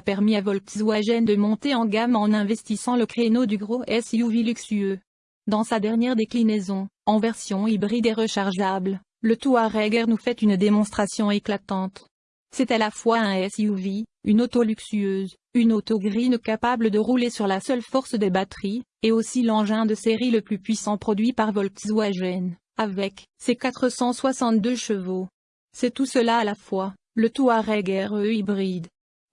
permis à Volkswagen de monter en gamme en investissant le créneau du gros SUV luxueux. Dans sa dernière déclinaison, en version hybride et rechargeable, le Touareg Air nous fait une démonstration éclatante. C'est à la fois un SUV, une auto luxueuse, une auto green capable de rouler sur la seule force des batteries, et aussi l'engin de série le plus puissant produit par Volkswagen, avec ses 462 chevaux. C'est tout cela à la fois, le Touareg RE hybride.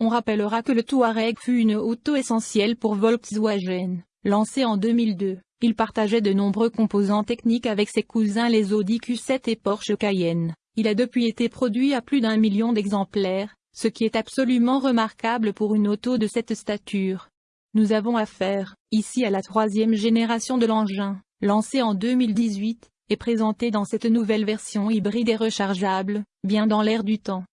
On rappellera que le Touareg fut une auto essentielle pour Volkswagen, lancé en 2002. Il partageait de nombreux composants techniques avec ses cousins les Audi Q7 et Porsche Cayenne. Il a depuis été produit à plus d'un million d'exemplaires, ce qui est absolument remarquable pour une auto de cette stature. Nous avons affaire, ici à la troisième génération de l'engin, lancé en 2018, et présenté dans cette nouvelle version hybride et rechargeable, bien dans l'air du temps.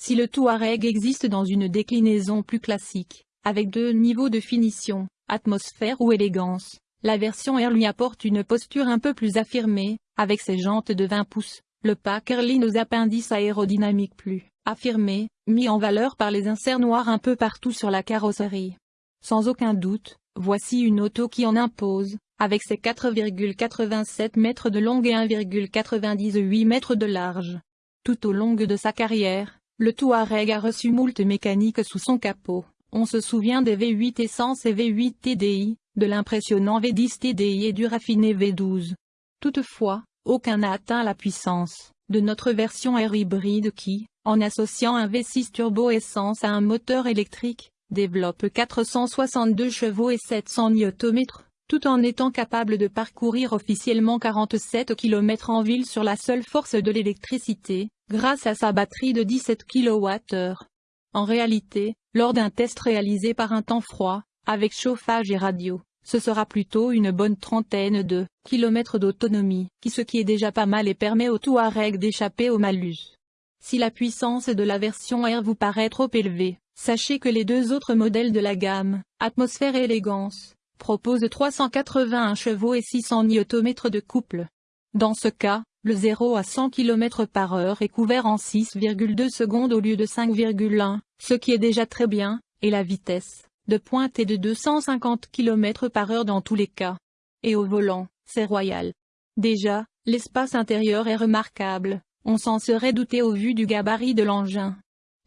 Si le Touareg existe dans une déclinaison plus classique, avec deux niveaux de finition, atmosphère ou élégance, la version R lui apporte une posture un peu plus affirmée, avec ses jantes de 20 pouces, le pack Airline aux appendices aérodynamiques plus affirmés, mis en valeur par les inserts noirs un peu partout sur la carrosserie. Sans aucun doute, voici une auto qui en impose, avec ses 4,87 mètres de long et 1,98 mètres de large. Tout au long de sa carrière, le Touareg a reçu moult mécanique sous son capot. On se souvient des V8 essence et V8 TDI, de l'impressionnant V10 TDI et du raffiné V12. Toutefois, aucun n'a atteint la puissance de notre version R hybride qui, en associant un V6 turbo essence à un moteur électrique, développe 462 chevaux et 700 Nm, tout en étant capable de parcourir officiellement 47 km en ville sur la seule force de l'électricité, grâce à sa batterie de 17 kWh. En réalité, lors d'un test réalisé par un temps froid, avec chauffage et radio, ce sera plutôt une bonne trentaine de kilomètres d'autonomie, qui ce qui est déjà pas mal et permet au Touareg d'échapper au malus. Si la puissance de la version R vous paraît trop élevée, sachez que les deux autres modèles de la gamme, Atmosphère et Élégance, proposent 381 chevaux et 600 Nm de couple. Dans ce cas, le 0 à 100 km par heure est couvert en 6,2 secondes au lieu de 5,1, ce qui est déjà très bien, et la vitesse de pointe est de 250 km par heure dans tous les cas. Et au volant, c'est royal. Déjà, l'espace intérieur est remarquable, on s'en serait douté au vu du gabarit de l'engin.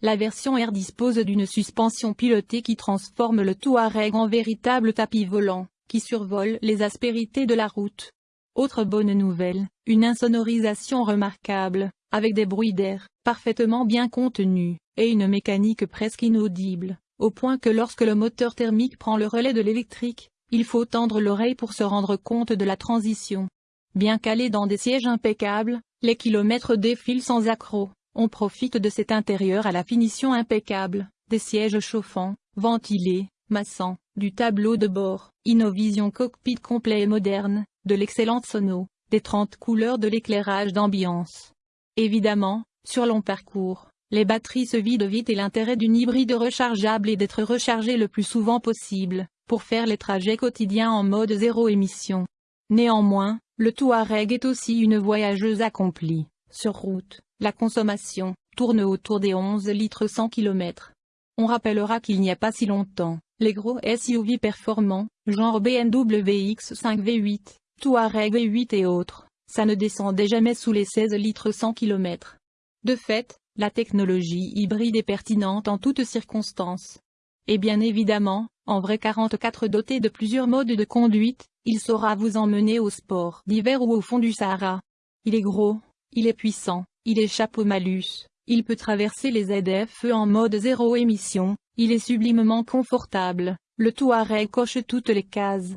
La version R dispose d'une suspension pilotée qui transforme le Touareg en véritable tapis volant, qui survole les aspérités de la route. Autre bonne nouvelle, une insonorisation remarquable, avec des bruits d'air, parfaitement bien contenus, et une mécanique presque inaudible au point que lorsque le moteur thermique prend le relais de l'électrique, il faut tendre l'oreille pour se rendre compte de la transition. Bien calé dans des sièges impeccables, les kilomètres défilent sans accroc, on profite de cet intérieur à la finition impeccable, des sièges chauffants, ventilés, massants, du tableau de bord, Innovision cockpit complet et moderne, de l'excellente sono, des 30 couleurs de l'éclairage d'ambiance. Évidemment, sur long parcours, les batteries se vident vite et l'intérêt d'une hybride rechargeable est d'être rechargé le plus souvent possible, pour faire les trajets quotidiens en mode zéro émission. Néanmoins, le Touareg est aussi une voyageuse accomplie. Sur route, la consommation tourne autour des 11 litres 100 km. On rappellera qu'il n'y a pas si longtemps, les gros SUV performants, genre BMW X5 V8, Touareg V8 et autres, ça ne descendait jamais sous les 16 litres 100 km. De fait, la technologie hybride est pertinente en toutes circonstances. Et bien évidemment, en vrai 44 doté de plusieurs modes de conduite, il saura vous emmener au sport d'hiver ou au fond du Sahara. Il est gros, il est puissant, il échappe au malus, il peut traverser les ZFE en mode zéro émission, il est sublimement confortable, le Touareg coche toutes les cases.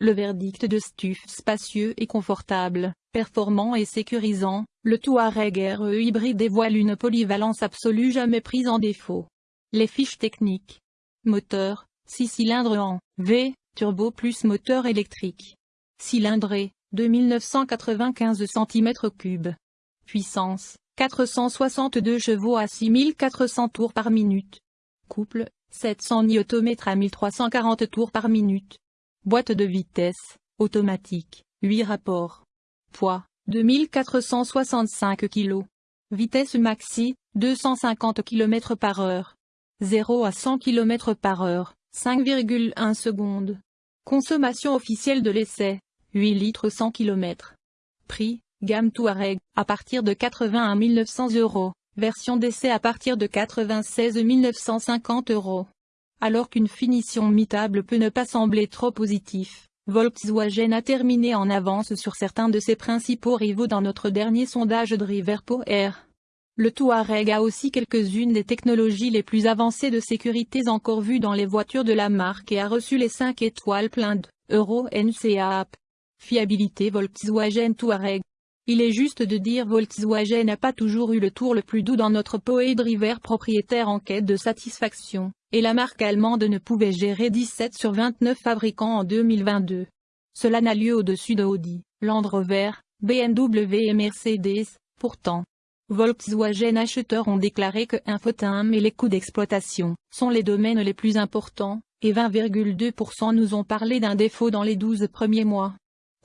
Le verdict de Stuf spacieux et confortable, performant et sécurisant, le Touareg RE hybride dévoile une polyvalence absolue jamais prise en défaut. Les fiches techniques. Moteur, 6 cylindres en V, turbo plus moteur électrique. Cylindrée, 2995 cm3. Puissance, 462 chevaux à 6400 tours par minute. Couple, 700 Nm à 1340 tours par minute. Boîte de vitesse, automatique, 8 rapports. Poids, 2465 kg. Vitesse maxi, 250 km par heure. 0 à 100 km par heure, 5,1 secondes. Consommation officielle de l'essai, 8 litres 100 km. Prix, gamme Touareg, à partir de 80 à 1900 euros, version d'essai à partir de 96 950 euros. Alors qu'une finition mitable peut ne pas sembler trop positif, Volkswagen a terminé en avance sur certains de ses principaux rivaux dans notre dernier sondage Driver Air. Le Touareg a aussi quelques-unes des technologies les plus avancées de sécurité encore vues dans les voitures de la marque et a reçu les 5 étoiles plein de Euro NCAP. Fiabilité Volkswagen Touareg il est juste de dire Volkswagen n'a pas toujours eu le tour le plus doux dans notre Poe Driver propriétaire en quête de satisfaction, et la marque allemande ne pouvait gérer 17 sur 29 fabricants en 2022. Cela n'a lieu au-dessus de Audi, Land Rover, BMW et Mercedes, pourtant. Volkswagen acheteurs ont déclaré que infotainment et les coûts d'exploitation sont les domaines les plus importants, et 20,2% nous ont parlé d'un défaut dans les 12 premiers mois.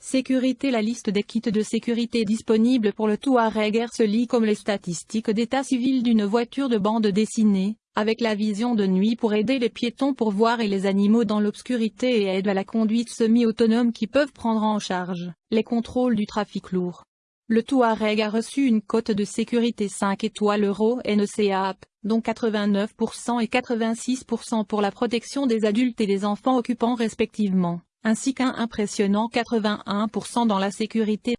Sécurité La liste des kits de sécurité disponibles pour le Touareg se lit comme les statistiques d'état civil d'une voiture de bande dessinée, avec la vision de nuit pour aider les piétons pour voir et les animaux dans l'obscurité et aide à la conduite semi-autonome qui peuvent prendre en charge les contrôles du trafic lourd. Le Touareg a reçu une cote de sécurité 5 étoiles Euro NCAP, dont 89% et 86% pour la protection des adultes et des enfants occupants respectivement ainsi qu'un impressionnant 81% dans la sécurité.